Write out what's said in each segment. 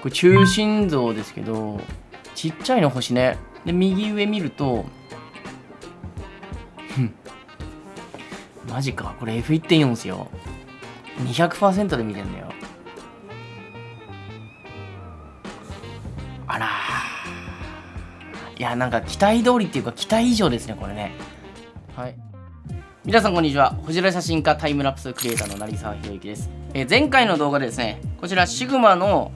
これ中心像ですけどちっちゃいの星ね。で右上見るとマジか。これ F1.4 ですよ。200%で見てんだよ。あらいやなんか期待通りっていうか期待以上ですねこれね。はい。皆さんこんにちは。星空写真家タイムラプスクリエイターの成沢宏之です、えー、前回の動画でですねこちらシグマの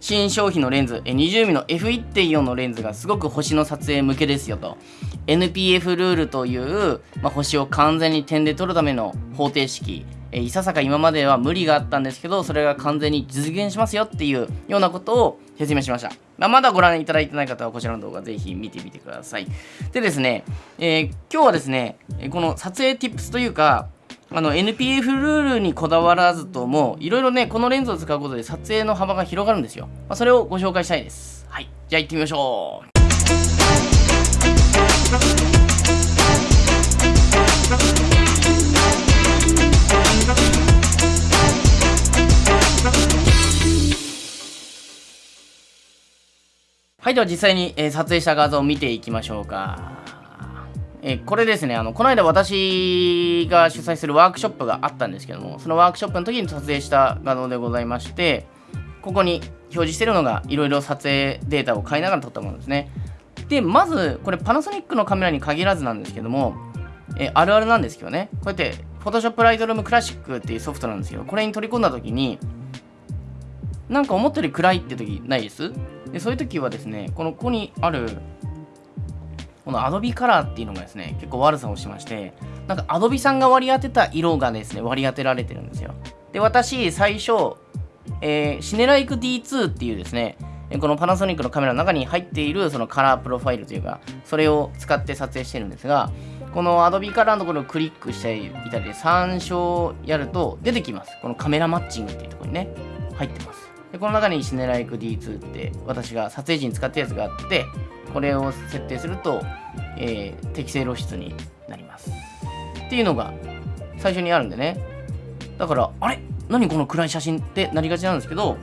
新商品のレンズ 20mm の F1.4 のレンズがすごく星の撮影向けですよと。NPF ルールという、まあ、星を完全に点で撮るための方程式。いささか今までは無理があったんですけどそれが完全に実現しますよっていうようなことを説明しました、まあ、まだご覧いただいてない方はこちらの動画ぜひ見てみてください。でですね、えー、今日はですねこの撮影 tips というかあの NPF ルールにこだわらずともいろいろねこのレンズを使うことで撮影の幅が広がるんですよ、まあ、それをご紹介したいです。はい。じゃあ行ってみましょう。はい、では実際に、え、撮影した画像を見ていきましょうか。えこれですねあのこの間私が主催するワークショップがあったんですけどもそのワークショップの時に撮影した画像でございましてここに表示してるのがいろいろ撮影データを変えながら撮ったものですね。でまずこれパナソニックのカメラに限らずなんですけどもえあるあるなんですけどね。こうやって Photoshop Lightroom Classic っていうソフトなんですけどこれに取り込んだ時になんか思ったより暗いって時ないです？でそういう時はですねこのここにあるこの Adobe カラーっていうのがですね、結構悪さをしまして、なんか Adobe さんが割り当てた色がですね、割り当てられてるんですよ。で、私、最初、えー、シネライク D2 っていうですね、このパナソニックのカメラの中に入っているそのカラープロファイルというか、それを使って撮影してるんですが、この Adobe カラーのところをクリックしていたりで参照やると出てきます。このカメラマッチングっていうところにね、入ってます。でこの中にシネライク D2 って私が撮影時に使ったやつがあって、これを設定すると、えー、適正露出になります。っていうのが最初にあるんでね。だから、あれ？何この暗い写真ってなりがちなんですけど、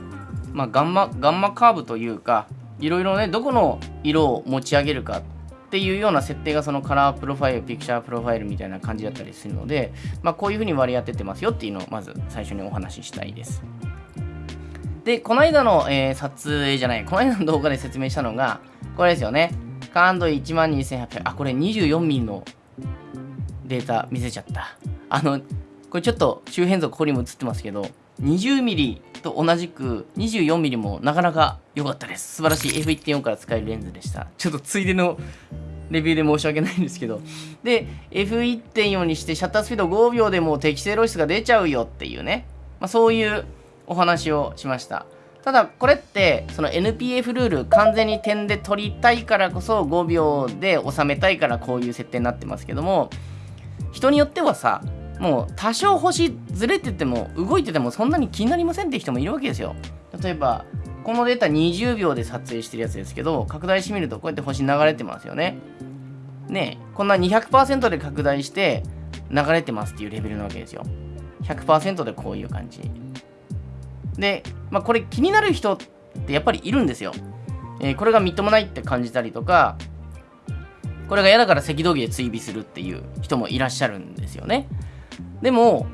まあ、ガンマ、ガンマカーブというか、いろいろね、どこの色を持ち上げるかっていうような設定がそのカラープロファイル、ピクチャープロファイルみたいな感じだったりするので、まあ、こういうふうに割り当ててますよっていうのをまず最初にお話ししたいです。で、この間の、えー、撮影じゃない、この間の動画で説明したのが、これですよね。感度12800。あ、これ 24mm のデータ見せちゃった。あの、これちょっと周辺像ここにも映ってますけど、20mm と同じく 24mm もなかなか良かったです。素晴らしい F1.4 から使えるレンズでした。ちょっとついでのレビューで申し訳ないんですけど。で、F1.4 にしてシャッタースピード5秒でも適正露出が出ちゃうよっていうね。まあ、そういうお話をしました。ただこれってその NPF ルール完全に点で取りたいからこそ5秒で収めたいからこういう設定になってますけども人によってはさもう多少星ずれてても動いててもそんなに気になりませんって人もいるわけですよ。例えばこのデータ20秒で撮影してるやつですけど拡大してみるとこうやって星流れてますよね。ねこんな200%で拡大して流れてますっていうレベルなわけですよ。100%でこういう感じ。で、まあ、これ気になる人ってやっぱりいるんですよ。えー、これがみっともないって感じたりとか、これが嫌だから赤道儀で追尾するっていう人もいらっしゃるんですよね。でも、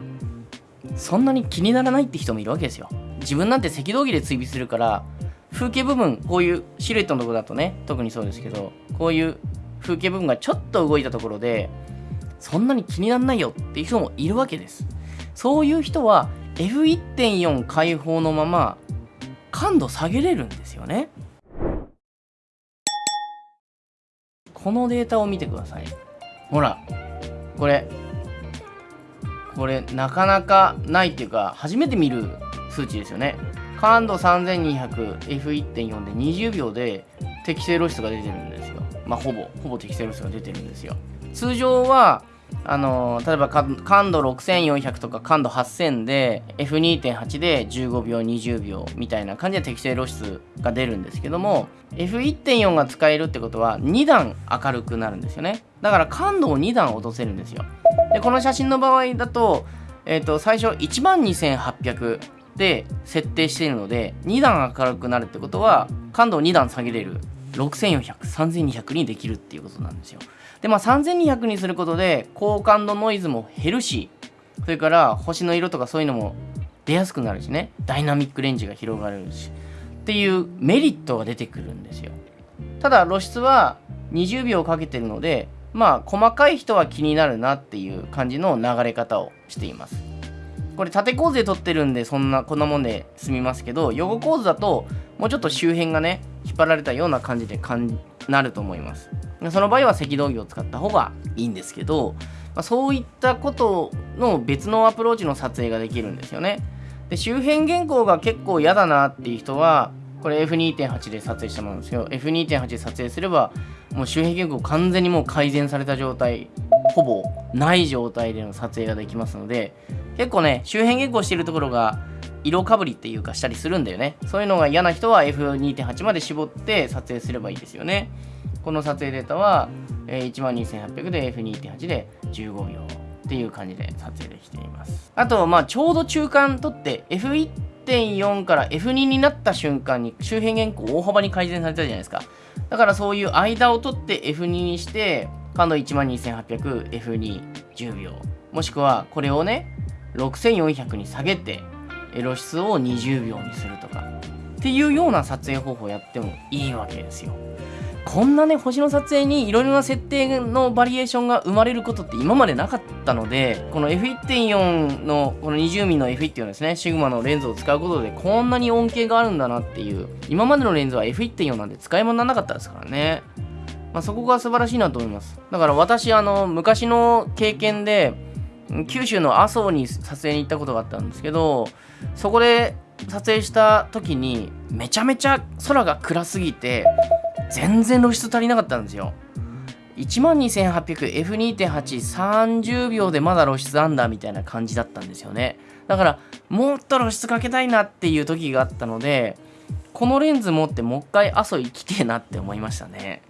そんなに気にならないって人もいるわけですよ。自分なんて赤道儀で追尾するから、風景部分、こういうシルエットのとこだとね、特にそうですけど、こういう風景部分がちょっと動いたところで、そんなに気にならないよっていう人もいるわけです。そういう人は F1.4 開放のまま感度下げれるんですよね。このデータを見てください。ほらこれ。これなかなかないっていうか初めて見る数値ですよね。感度 3200F1.4 で20秒で適正露出が出てるんですよ。まあほぼほぼ適正露出が出てるんですよ。通常はあの例えば感度6400とか感度8000で F2.8 で15秒20秒みたいな感じで適正露出が出るんですけども F1.4 が使えるってことは2段明るくなるんですよねだから感度を2段落とせるんですよでこの写真の場合だと,、えー、と最初12800で設定しているので2段明るくなるってことは感度を2段下げれる6400、3200にできるっていうことなんですよ。で、まあ3200にすることで高感度ノイズも減るし、それから星の色とかそういうのも出やすくなるしね、ダイナミックレンジが広がるし、っていうメリットが出てくるんですよ。ただ露出は20秒かけてるので、まあ細かい人は気になるなっていう感じの流れ方をしています。これ縦構図で撮ってるんでそんなこんなもんで済みますけど横構図だともうちょっと周辺がね引っ張られたような感じで感なると思います。その場合は赤道儀を使った方がいいんですけど、まあ、そういったことの別のアプローチの撮影ができるんですよね。で周辺原稿が結構嫌だなっていう人はこれ F2.8 で撮影したものですけど F2.8 で撮影すればもう周辺原稿完全にもう改善された状態ほぼない状態での撮影ができますので結構ね周辺原稿してるところが色かぶりっていうかしたりするんだよね。そういうのが嫌な人は F2.8 まで絞って撮影すればいいですよね。この撮影データは、12800で F2.8 で15秒っていう感じで撮影できています。あとまあちょうど中間取って F1.4 から F2 になった瞬間に周辺原稿大幅に改善されたじゃないですか。だからそういう間を取って F2 にして感度 12800F210 秒。もしくはこれをね6400に下げて露出を20秒にするとかっていうような撮影方法をやってもいいわけですよ。こんなね星の撮影にいろいろな設定のバリエーションが生まれることって今までなかったのでこの F1.4 のこの 20mm の F1.4 ですねシグマのレンズを使うことでこんなに恩恵があるんだなっていう今までのレンズは F1.4 なんで使い物にならなかったですからね、まあ、そこが素晴らしいなと思いますだから私あの昔の経験で九州の阿蘇に撮影に行ったことがあったんですけどそこで撮影した時にめちゃめちゃ空が暗すぎて全然露出足りなかったんですよ。12800F2.830 秒でまだ露出あんだみたいな感じだったんですよね。だからもっと露出かけたいなっていう時があったのでこのレンズ持ってもう一回阿蘇行きてえなって思いましたね。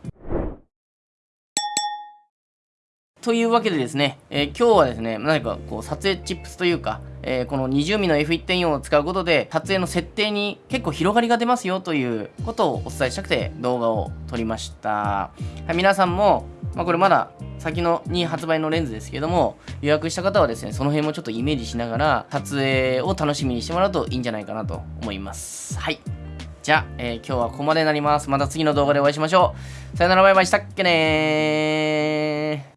というわけでですね、えー、今日はですね、何かこう撮影チップスというか、えー、この 20mm の F1.4 を使うことで撮影の設定に結構広がりが出ますよということをお伝えしたくて動画を撮りました。はい、皆さんも、まあ、これまだ先のに発売のレンズですけども予約した方はですねその辺もちょっとイメージしながら撮影を楽しみにしてもらうといいんじゃないかなと思います。はい。じゃあ、えー、今日はここまでになります。また次の動画でお会いしましょう。さよならバイバイしたっけねー。